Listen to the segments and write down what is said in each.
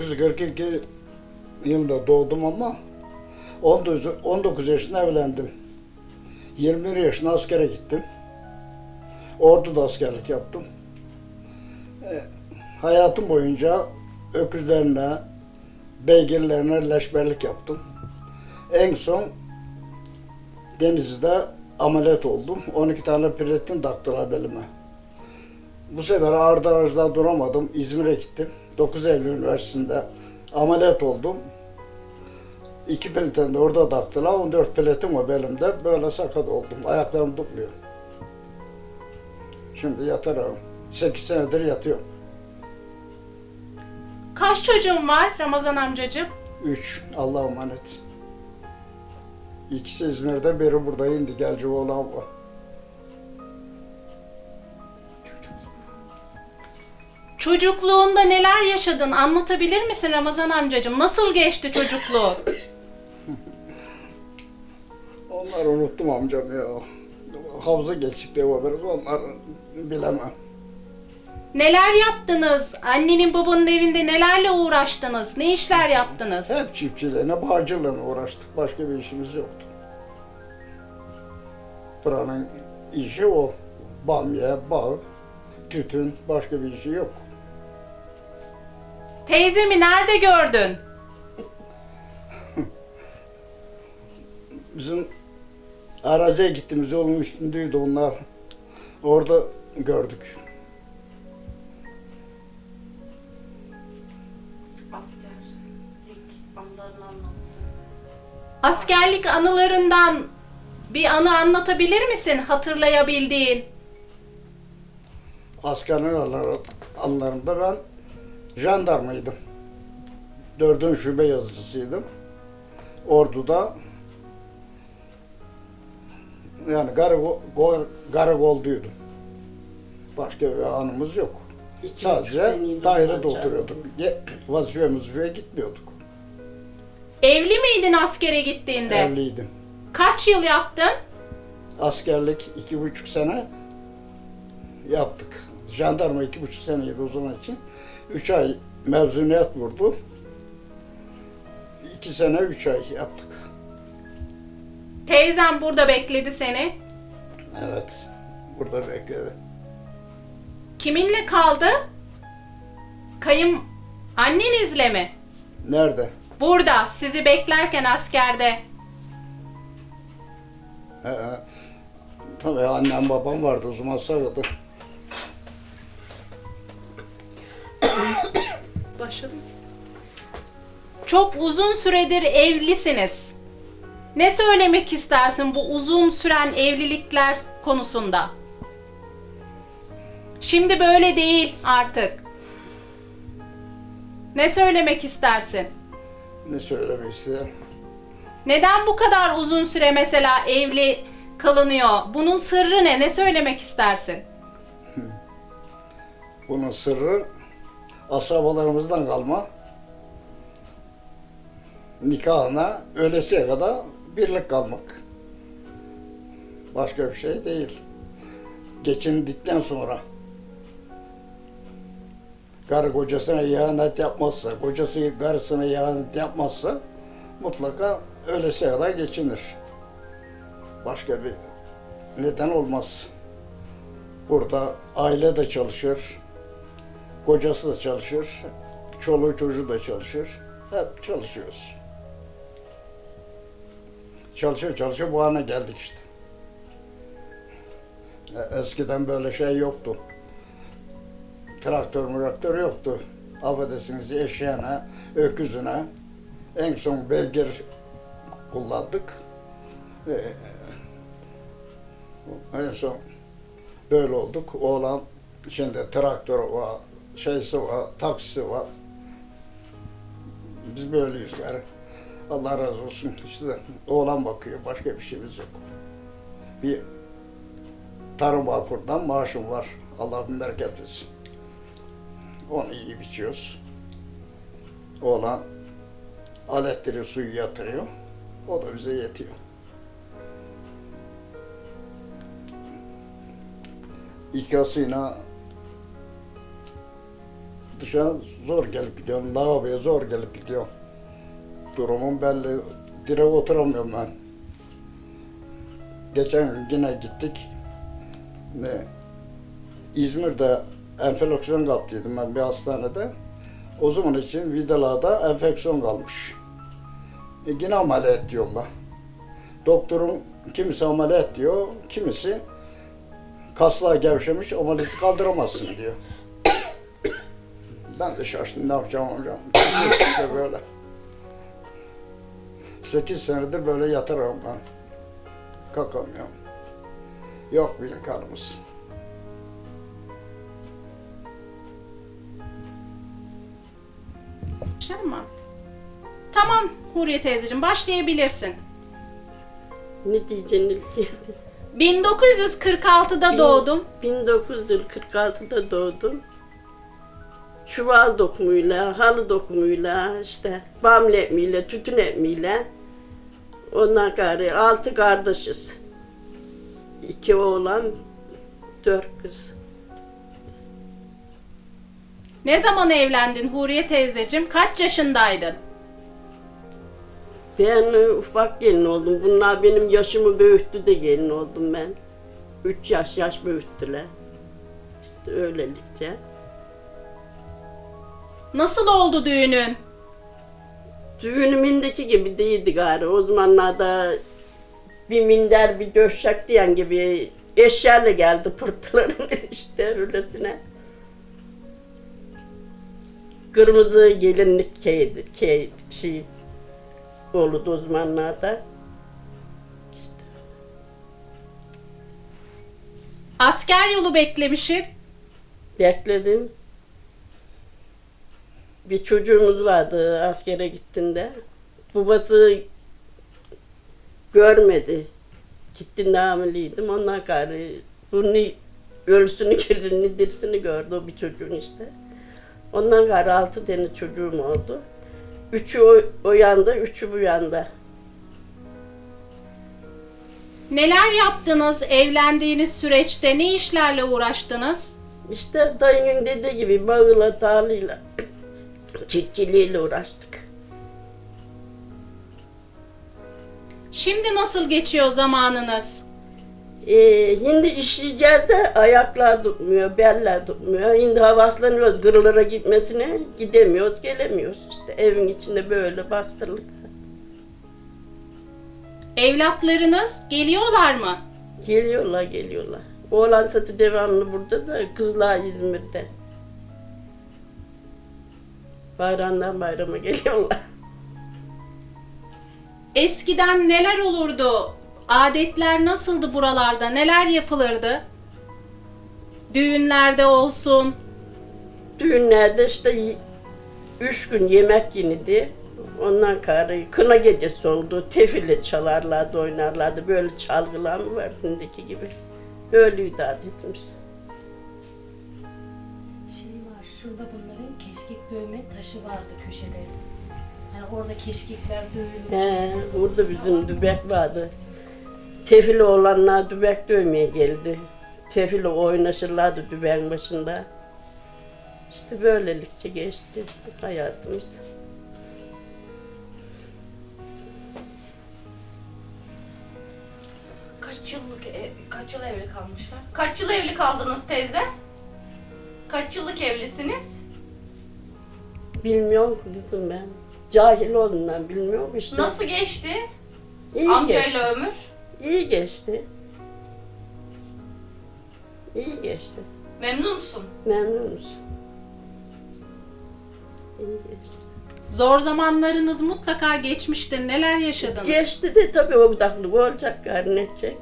1942 yılında doğdum ama 19, 19 yaşında evlendim. 21 yaşında askere gittim. Ordu'da askerlik yaptım. E, hayatım boyunca öküzlerine, beygirlerine leşberlik yaptım. En son Denizli'de ameliyat oldum. 12 tane platin taktılar belime. Bu sefer Arda Aracı'da duramadım. İzmir'e gittim. 9 Eylül Üniversitesi'nde ameliyat oldum. İki platin de orada taktılar. 14 platin var belimde. Böyle sakat oldum. Ayaklarım tutmuyor. Şimdi yatarım. 8 senedir yatıyorum. Kaç çocuğun var Ramazan amcacığım? 3. Allah'a emanet. İkisi İzmir'de, biri burada indi. Gelci oğlan var. Çocukluğunda neler yaşadın anlatabilir misin Ramazan amcacığım? Nasıl geçti çocukluğun? Onları unuttum amcam ya. Havza geçtikleri haberiz onları bilemem. Neler yaptınız? Annenin babanın evinde nelerle uğraştınız? Ne işler yaptınız? Hep çiftçiliğine, bağcılığına uğraştık. Başka bir işimiz yoktu. Buranın işi o. Bamya, bağ, tütün, başka bir işi yok. Teyzemi nerede gördün? Bizim araziye gittiğimiz yolun üstündeydi onlar. Orada gördük. Askerlik anlarını anlatsın. Askerlik anılarından bir anı anlatabilir misin hatırlayabildiğin? Anıları- anılarında ben jandarmaydım. Dördüncü şube yazıcısıydım. Ordu'da yani karakol, karakolduydum. Başka bir anımız yok. İki Sadece dairede oturuyorduk. Ye- Vazife muzifeye gitmiyorduk. Evli miydin askere gittiğinde? Evliydim. Kaç yıl yaptın? Askerlik iki buçuk sene yaptık. Jandarma iki buçuk seneydi o zaman için. Üç ay mevzuniyet vurdu. İki sene üç ay yaptık. Teyzem burada bekledi seni. Evet. Burada bekledi. Kiminle kaldı? Kayım annenizle mi? Nerede? Burada sizi beklerken askerde. Tabii annem babam vardı o zaman sağdı. Başladım. Çok uzun süredir evlisiniz. Ne söylemek istersin bu uzun süren evlilikler konusunda? Şimdi böyle değil artık. Ne söylemek istersin? Ne söylemek istedim? Neden bu kadar uzun süre mesela evli kalınıyor? Bunun sırrı ne? Ne söylemek istersin? Bunun sırrı asabalarımızdan kalma. Nikahına ölesiye kadar birlik kalmak. Başka bir şey değil. Geçindikten sonra karı kocasına ihanet yapmazsa, kocası karısına ihanet yapmazsa mutlaka ölesiye kadar geçinir. Başka bir neden olmaz. Burada aile de çalışır, kocası da çalışır, çoluğu çocuğu da çalışır. Hep çalışıyoruz. Çalışıyor çalışıyor bu hale geldik işte. E, Eskiden böyle şey yoktu. Traktör traktör yoktu. Affedersiniz eşeğine, öküzüne en son beygir kullandık. E, en son böyle olduk. Oğlan şimdi traktör var, şeysi var, taksisi var. Biz böyleyiz yani. Allah razı olsun. İşte oğlan bakıyor. Başka bir şeyimiz yok. Bir tarım bağkurdan maaşım var. Allah bin bereket versin. Onu iyi biçiyoruz. Oğlan aletleri suyu yatırıyor. O da bize yetiyor. İkasıyla dışarı zor gelip gidiyorum. Lavaboya zor gelip gidiyorum. Durumum belli. Direkt oturamıyorum ben. Geçen gün yine gittik. Ne? İzmir'de enfeksiyon kaptıydım ben bir hastanede. O zaman için vidalarda enfeksiyon kalmış. E yine ameliyat diyorlar. Doktorun kimisi ameliyat diyor, kimisi kaslar gevşemiş, ameliyatı kaldıramazsın diyor. Ben de şaştım ne yapacağım hocam. İşte böyle. Sekiz senedir böyle yatarım ben. Kalkamıyorum. Yok bir imkanımız. Başlayalım mı? Tamam Huriye teyzeciğim başlayabilirsin. Ne diyeceğini 1946'da doğdum. 1946'da doğdum. Çuval dokumuyla, halı dokumuyla, işte bamle ekmeğiyle, tütün ekmeğiyle. Ondan gari altı kardeşiz. İki oğlan, dört kız. Ne zaman evlendin Huriye teyzeciğim? Kaç yaşındaydın? Ben ufak gelin oldum. Bunlar benim yaşımı büyüttü de gelin oldum ben. Üç yaş yaş büyüttüler. İşte öylelikçe. Nasıl oldu düğünün? Düğünümündeki gibi değildi gari. O zamanlarda bir minder bir döşek diyen gibi eşyayla geldi pırtıların işte öylesine. Kırmızı gelinlik keydi, key, şey oldu o zamanlarda. Asker yolu beklemişsin. Bekledim. Bir çocuğumuz vardı askere gittiğinde. Babası görmedi. Gittiğinde hamileydim. Ondan gayrı bunu ölüsünü girdiğini, dirisini gördü o bir çocuğun işte. Ondan gayrı altı tane çocuğum oldu. Üçü o, o yanda, üçü bu yanda. Neler yaptınız evlendiğiniz süreçte? Ne işlerle uğraştınız? İşte dayının dediği gibi bağıyla, tarlayla, çiftçiliğiyle uğraştık. Şimdi nasıl geçiyor zamanınız? Ee, şimdi işleyeceğiz de ayaklar tutmuyor, beller tutmuyor. Şimdi havaslanıyoruz kırılara gitmesine, gidemiyoruz, gelemiyoruz. İşte evin içinde böyle bastırılık. Evlatlarınız geliyorlar mı? Geliyorlar, geliyorlar. Oğlan satı devamlı burada da, kızlar İzmir'de. Bayramdan bayrama geliyorlar. Eskiden neler olurdu? Adetler nasıldı buralarda? Neler yapılırdı? Düğünlerde olsun. Düğünlerde işte üç gün yemek yenidi. Ondan karı kına gecesi oldu. Tefille çalarlardı, oynarlardı. Böyle çalgılar mı var şimdiki gibi. Öyleydi adetimiz. Şurada bunların keşkek dövme taşı vardı köşede. Yani orada keşkekler dövülmüş. He, burada bizim dübek vardı. Tefili olanlar dübek dövmeye geldi. Tefili oynaşırlardı dübeğin başında. İşte böylelikçe geçti hayatımız. Kaç yıllık ev- kaç yıl evli kalmışlar? Kaç yıl evli kaldınız teyze? Kaç yıllık evlisiniz? Bilmiyorum kızım ben. Cahil oldum ben bilmiyorum işte. Nasıl geçti? İyi geçti. Amcayla ömür. İyi geçti. İyi geçti. Memnun musun? Memnunuz. İyi geçti. Zor zamanlarınız mutlaka geçmiştir. Neler yaşadınız? Geçti de tabii o daklık olacak edecek.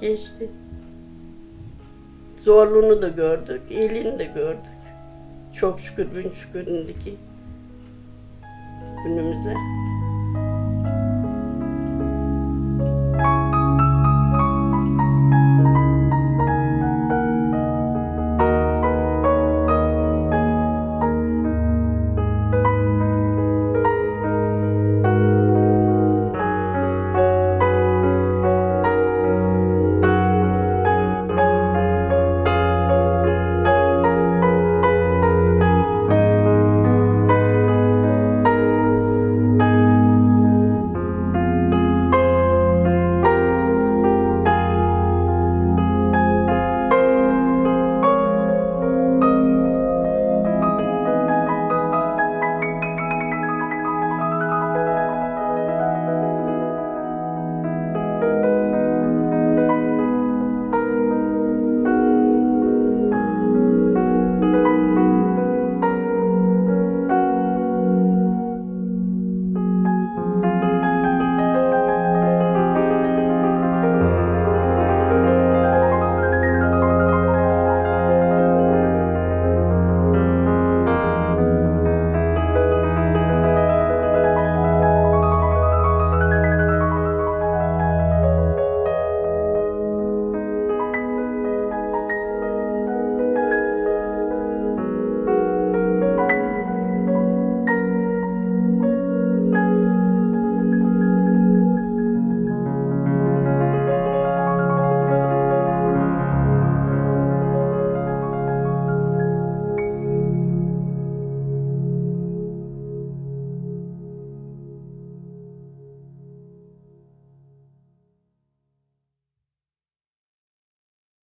Geçti. Zorluğunu da gördük, iyiliğini de gördük. Çok şükür bin şükür indiki günümüze.